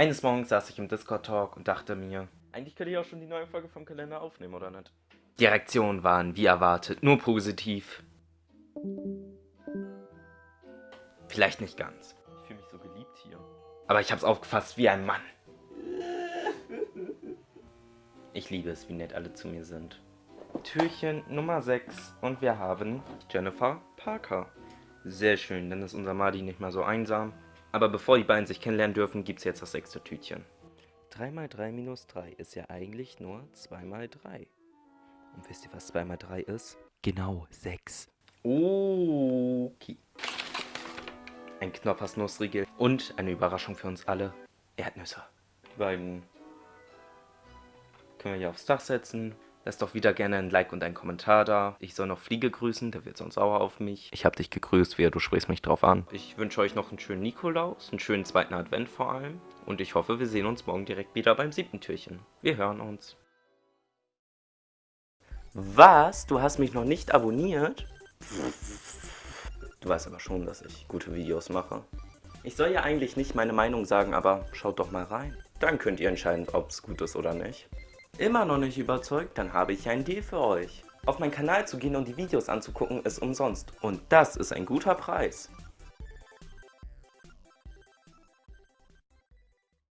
Eines Morgens saß ich im Discord-Talk und dachte mir, eigentlich könnte ich auch schon die neue Folge vom Kalender aufnehmen, oder nicht? Die Reaktionen waren, wie erwartet, nur positiv. Vielleicht nicht ganz. Ich fühle mich so geliebt hier. Aber ich hab's aufgefasst wie ein Mann. Ich liebe es, wie nett alle zu mir sind. Türchen Nummer 6 und wir haben Jennifer Parker. Sehr schön, dann ist unser Madi nicht mehr so einsam. Aber bevor die beiden sich kennenlernen dürfen, gibt es jetzt das sechste Tütchen. 3 mal 3 minus 3 ist ja eigentlich nur 2 mal 3. Und wisst ihr, was 2 mal 3 ist? Genau, 6. Okay. Ein Knoppers Nussriegel und eine Überraschung für uns alle. Erdnüsse. Die beiden können wir hier aufs Dach setzen. Lasst doch wieder gerne ein Like und einen Kommentar da. Ich soll noch Fliege grüßen, der wird sonst sauer auf mich. Ich habe dich gegrüßt, wer, du sprichst mich drauf an. Ich wünsche euch noch einen schönen Nikolaus, einen schönen zweiten Advent vor allem. Und ich hoffe, wir sehen uns morgen direkt wieder beim siebten Türchen. Wir hören uns. Was? Du hast mich noch nicht abonniert? Du weißt aber schon, dass ich gute Videos mache. Ich soll ja eigentlich nicht meine Meinung sagen, aber schaut doch mal rein. Dann könnt ihr entscheiden, ob es gut ist oder nicht. Immer noch nicht überzeugt? Dann habe ich einen Deal für euch. Auf meinen Kanal zu gehen und die Videos anzugucken ist umsonst. Und das ist ein guter Preis.